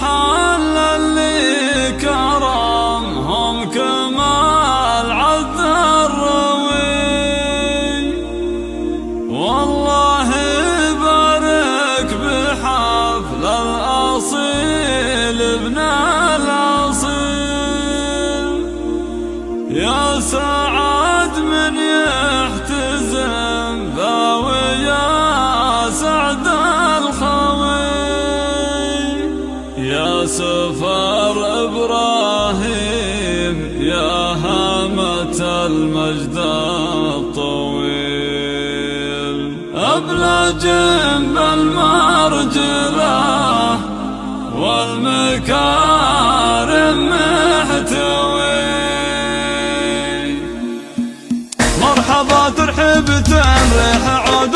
حل اللي كرمهم كمال الروي. والله بارك بحفل الأصيل ابن الأصيل. يا سلام سفر إبراهيم يا هامة المجد الطويل. أبلج جنب المرجلة والمكارم محتوي. مرحبا ترحب تنريح عود